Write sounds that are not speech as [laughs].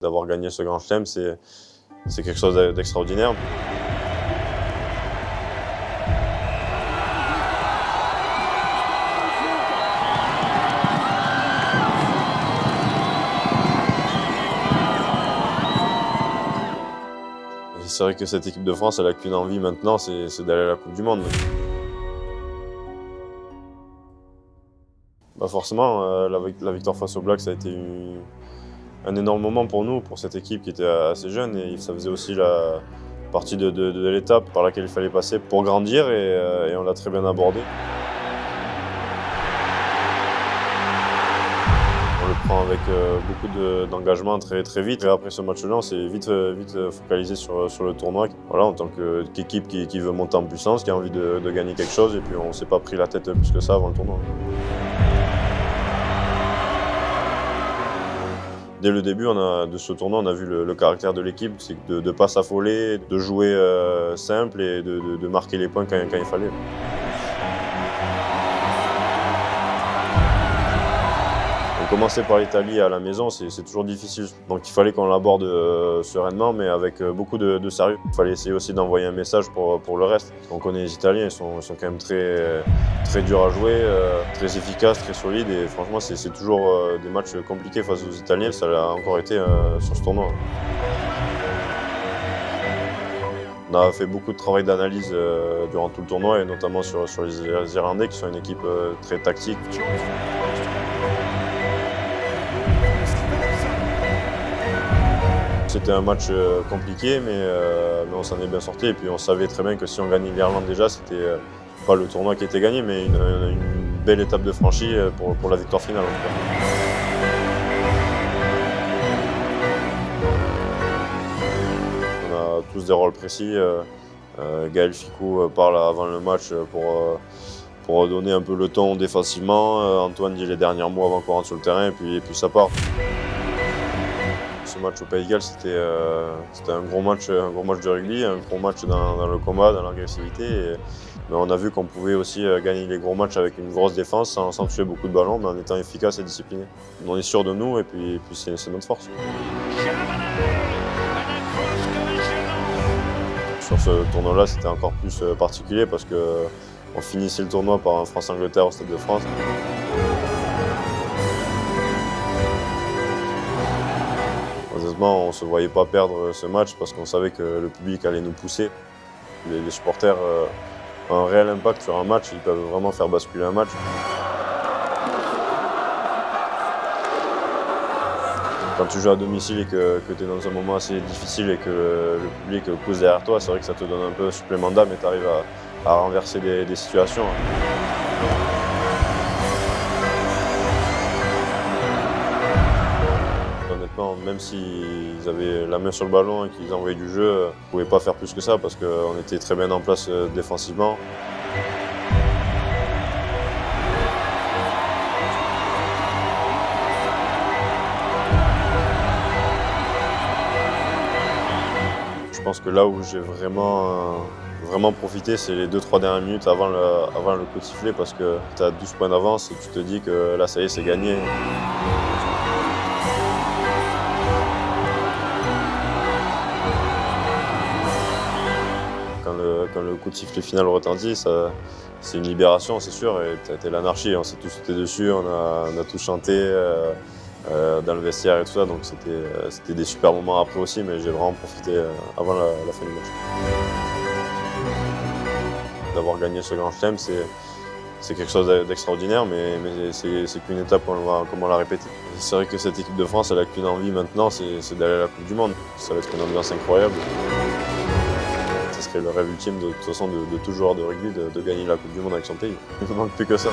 D'avoir gagné ce grand chelem, c'est quelque chose d'extraordinaire. C'est vrai que cette équipe de France, elle n'a qu'une envie maintenant, c'est d'aller à la Coupe du Monde. Bah forcément, euh, la, victoire face au Black, ça a été un énorme moment pour nous, pour cette équipe qui était assez jeune. Et ça faisait aussi la partie de, l'étape par laquelle il fallait passer pour grandir et, euh, on l'a très bien abordé. On le prend avec euh, beaucoup d'engagement très, très vite. Et après ce match-là, on s'est vite, vite focalisé sur, sur le tournoi. Voilà, en tant qu'équipe qui, qui, veut monter en puissance, qui a envie de, gagner quelque chose. Et puis on s'est pas pris la tête plus que ça avant le tournoi. Dès le début de ce tournoi, on a vu le, caractère de l'équipe, c'est de ne pas s'affoler, de jouer euh, simple et de, marquer les points quand il fallait. Commencer par l'Italie à la maison, c'est toujours difficile. Donc il fallait qu'on l'aborde euh, sereinement, mais avec euh, beaucoup de, sérieux. Il fallait essayer aussi d'envoyer un message pour, pour le reste. On connaît les Italiens, ils sont, sont quand même très, très durs à jouer, euh, très efficaces, très solides. Et franchement, c'est toujours des matchs compliqués face aux Italiens. Ça l'a encore été sur ce tournoi. On a fait beaucoup de travail d'analyse durant tout le tournoi, et notamment sur, sur les Irlandais, qui sont une équipe très tactique. C'était un match euh, compliqué, euh, mais, on s'en est bien sorti. Et puis on savait très bien que si on gagnait l'Irlande déjà, c'était euh, pas le tournoi qui était gagné, mais une, belle étape de franchie pour, la victoire finale. On a tous des rôles précis. Gaël Ficou parle avant le match pour, pour donner un peu le ton défensivement. Antoine dit les derniers mots avant qu'on rentre sur le terrain, et puis, et puis ça part ce match au Pays Galles, euh, c'était un, gros match, un gros match de rugby, un gros match dans, le combat, dans l'agressivité. Mais on a vu qu'on pouvait aussi euh, gagner les gros matchs avec une grosse défense, sans, tuer beaucoup de ballons, mais en étant efficace et discipliné. On est sûr de nous et puis, puis c'est notre force. Sur ce tournoi-là, c'était encore plus euh, particulier parce qu'on finissait le tournoi par un France-Angleterre au Stade de France. On ne se voyait pas perdre ce match parce qu'on savait que le public allait nous pousser. Les, supporters euh, ont un réel impact sur un match, ils peuvent vraiment faire basculer un match. Quand tu joues à domicile et que, tu es dans un moment assez difficile et que le, public pousse derrière toi, c'est vrai que ça te donne un peu supplément d'âme et tu arrives à, renverser des situations. Même s'ils avaient la main sur le ballon et qu'ils envoyaient du jeu, ils ne pouvaient pas faire plus que ça parce qu'on était très bien en place euh, défensivement. Je pense que là où j'ai vraiment, vraiment profité, c'est les 2-3 dernières minutes avant le, avant le coup de sifflet parce que tu as 12 points d'avance et tu te dis que là, ça y est, c'est gagné. Quand le coup de sifflet final retentit, c'est une libération, c'est sûr, c'était l'anarchie. On s'est tous sauté dessus, on a, on a tous chanté euh, euh, dans le vestiaire et tout ça, donc c'était des super moments après aussi, mais j'ai vraiment profité euh, avant la, fin du match. D'avoir gagné ce grand chelem, c'est quelque chose d'extraordinaire, mais, c'est qu'une étape comme on l'a répété. C'est vrai que cette équipe de France, elle n'a qu'une envie maintenant, c'est d'aller à la Coupe du Monde. Ça va être une ambiance incroyable serait le rêve ultime de, toute façon de tout joueur de rugby de, de gagner la Coupe du Monde avec son pays. [laughs] Il ne manque plus que ça.